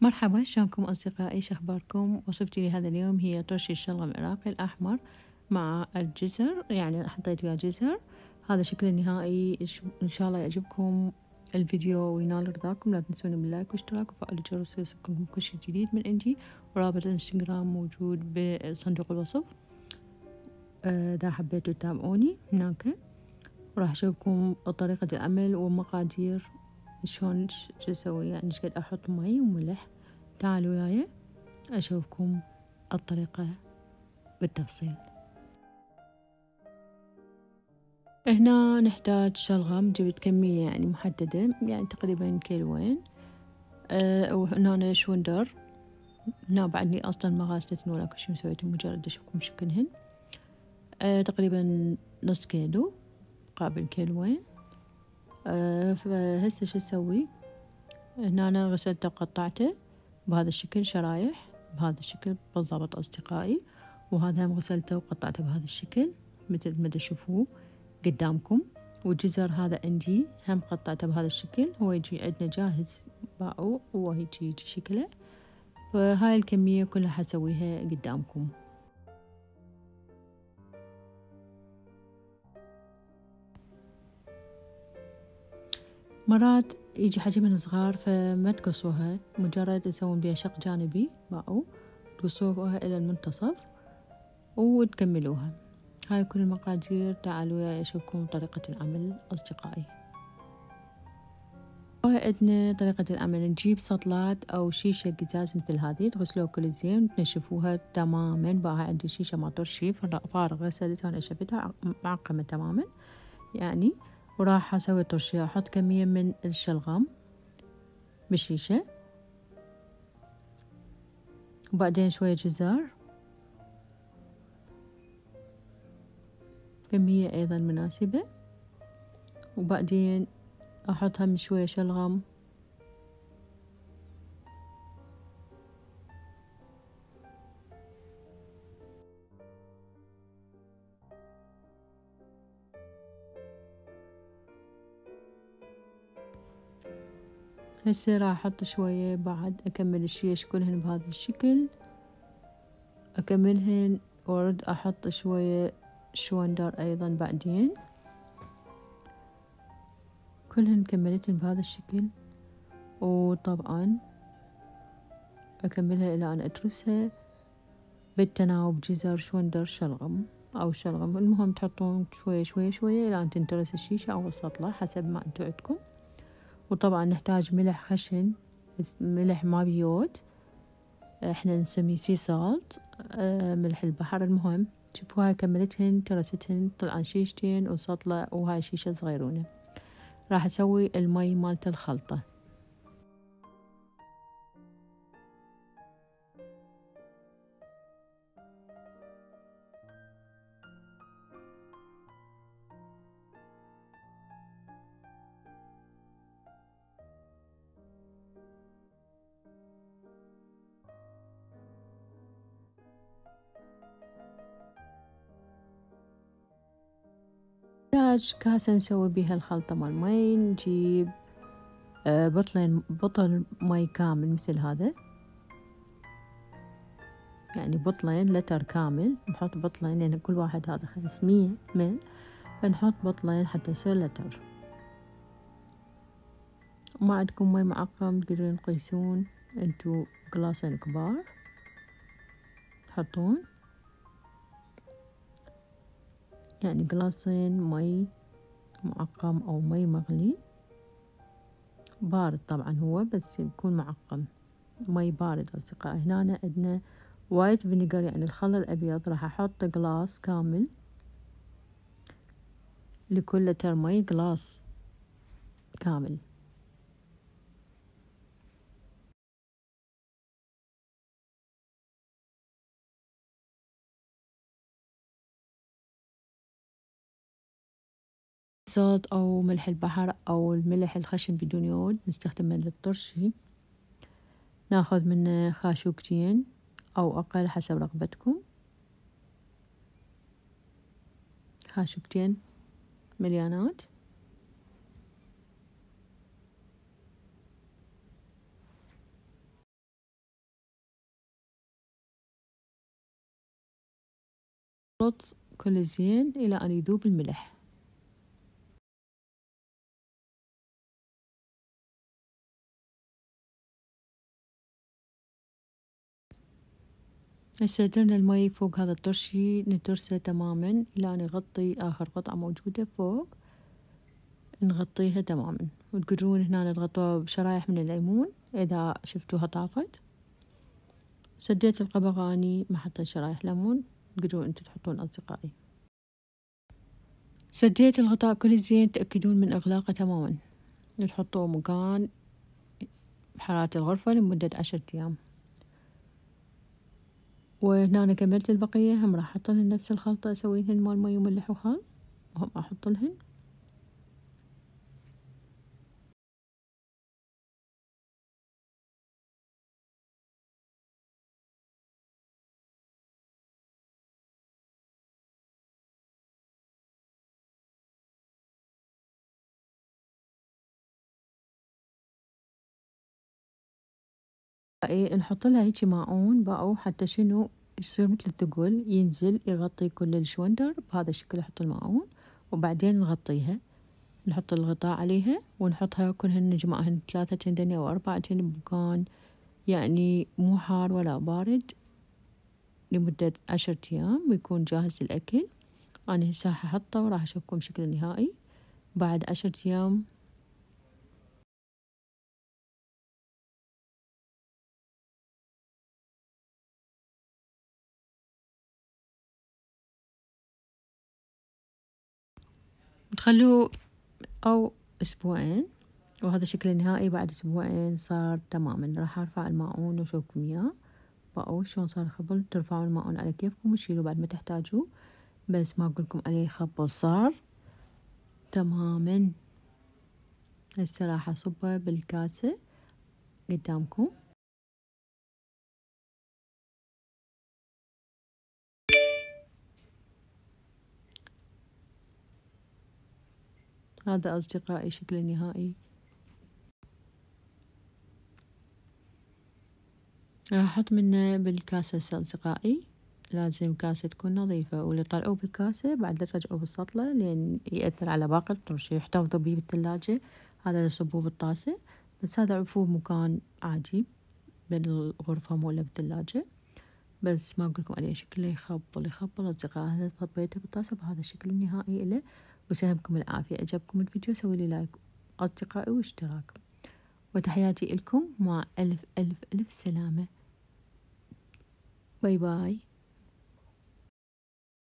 مرحبا شلونكم أصدقائي؟ شخباركم وصفتي لهذا اليوم هي طرش الشلغم العراقي الأحمر مع الجزر يعني حطيت وياه جزر. هذا شكل النهائي. إن شاء الله يعجبكم الفيديو وينال رضاكم لا تنسون باللايك واشتراك وفعل الجرس ليصلكم كل شيء جديد من عندي. ورابط الانستغرام موجود بصندوق الوصف. إذا حبيتوا تتابعوني هناك. وراح أشوفكم طريقة العمل ومقادير شلون شو أسوي؟ يعني إيش قد أحط مي وملح؟ تعالوا وياي اشوفكم الطريقة بالتفصيل. هنا نحتاج شلغم جبت كمية يعني محددة يعني تقريبا كيلوين. أه وهنا شوندر. هنا بعدني أصلا ما غاسلتن ولا كل شي مسويته مجرد أشوفكم شكلهن. أه تقريبا نص كيلو مقابل كيلوين. فهسه شو أسوي؟ هنا أنا غسلته وقطعته بهذا الشكل شرايح بهذا الشكل بالضبط أصدقائي وهذا هم غسلته وقطعته بهذا الشكل مثل ما تشوفوه قدامكم. والجزر هذا عندي هم قطعته بهذا الشكل هو يجي عندنا جاهز باعو وهيجي يجي شكله. فهاي الكمية كلها حسويها قدامكم. مرات يجي حجمهن صغار فما تقصوها. مجرد تسوون بيها شق جانبي باعو تقصوها إلى المنتصف وتكملوها. هاي كل المقادير. تعالوا وياي أشوفكم طريقة العمل أصدقائي. عندنا طريقة العمل. نجيب سطلات أو شيشة قزاز مثل هذه تغسلوها كل زين وتنشفوها تماما. بقى عندي شيشة ما ترشيف فارغة غسلتها ونشفتها معقمة تماما. يعني وراح أسوي طرشية أحط كمية من الشلغم بالشيشة وبعدين شوية جزر كمية أيضا مناسبة وبعدين أحط هم شوية شلغم هسه راح أحط شوية بعد أكمل الشيش كلهن بهذا الشكل. أكملهن وأرد أحط شوية شوندر أيضا بعدين. كلهن كملتهن بهذا الشكل. وطبعا أكملها إلى أن أترسها بالتناوب جزر شوندر شلغم أو شلغم. المهم تحطون شوية شوية شوية إلى أن تنترس الشيشة أو السطلة حسب ما أنتو عندكم. وطبعا نحتاج ملح خشن ملح ما بيود. إحنا نسميه sea salt آه ملح البحر المهم. شوفوا هاي كملتهن ترستهن طلعن شيشتين وسطلة وهاي شيشة صغيرونة. راح أسوي المي مالت الخلطة. نحتاج كاسة نسوي بيها الخلطة مال مي نجيب آه، بطلين بطل مي كامل مثل هذا. يعني بطلين لتر كامل. نحط بطلين يعني كل واحد هذا خمسمية مل فنحط بطلين حتى يصير لتر. وما عندكم مي معقم تقدرون تقيسون انتو قلاصين كبار. تحطون. يعني glassين مي معقم أو مي مغلي. بارد طبعا هو بس يكون معقم. مي بارد أصدقائي. هنا عندنا white vinegar يعني الخل الأبيض. راح أحط glass كامل لكل لتر مي glass كامل. صوت أو ملح البحر أو الملح الخشن بدون يود نستخدمه للطرشي ناخذ منه خاشوقتين أو أقل حسب رغبتكم. خاشوقتين مليانات. كل زين إلى أن يذوب الملح. هسه درنا المي فوق هذا الطرشي نترسه تماما إلى أن يغطي آخر قطعة موجودة فوق. نغطيها تماما. وتقدرون هنا تغطوها بشرايح من الليمون إذا شفتوها طافت. سديت القبغاني ما حطيت شرايح ليمون. تقدرون انتو تحطون أصدقائي. سديت الغطاء كل زين تأكدون من إغلاقه تماما. تحطوه مكان بحرارة الغرفة لمدة عشرة أيام. وهنا أنا كملت البقية هم راح أحطلهن نفس الخلطة أسويهن مال مي وملح وخل وهم أحطلهن نحط لها هيجي ماعون باو حتى شنو يصير مثل الثقل ينزل يغطي كل الشوندر بهذا الشكل أحط الماعون وبعدين نغطيها. نحط الغطاء عليها ونحطها كلهن نجمعهن ثلاثة تندن أو أربعة بمكان يعني مو حار ولا بارد لمدة عشرة أيام ويكون جاهز للأكل. أنا هسه راح أحطه وراح أشوفكم شكله النهائي بعد عشرة أيام تخلوه أو أسبوعين وهذا شكل النهائي بعد أسبوعين صار تماما. راح أرفع الماعون وأشوفكم إياه. بقوا شلون صار خبل ترفعون الماعون على كيفكم وتشيلوه بعد ما تحتاجوه بس ما أقولكم عليه خبل صار تماما. هسه راح أصبه بالكاسة قدامكم. هذا أصدقائي شكل النهائي راح أحط منه بالكاسة أصدقائي. لازم كاسة تكون نظيفة واللي طلعوه بالكاسة بعد رجعوه بالسطلة لين يأثر على باقي الطرش يحتفظوا بيه بالثلاجة. هذا يصبوه بالطاسة بس هذا عفوه بمكان عادي بالغرفة مولا بالثلاجة. بس ما أقولكم عليه شكله يخبل يخبل أصدقائي. هذا صبيته بالطاسة بهذا الشكل النهائي إله وسهمكم العافية. عجبكم الفيديو سوي لي like. أصدقائي واشتراك. وتحياتي لكم. مع ألف ألف ألف سلامة. bye bye.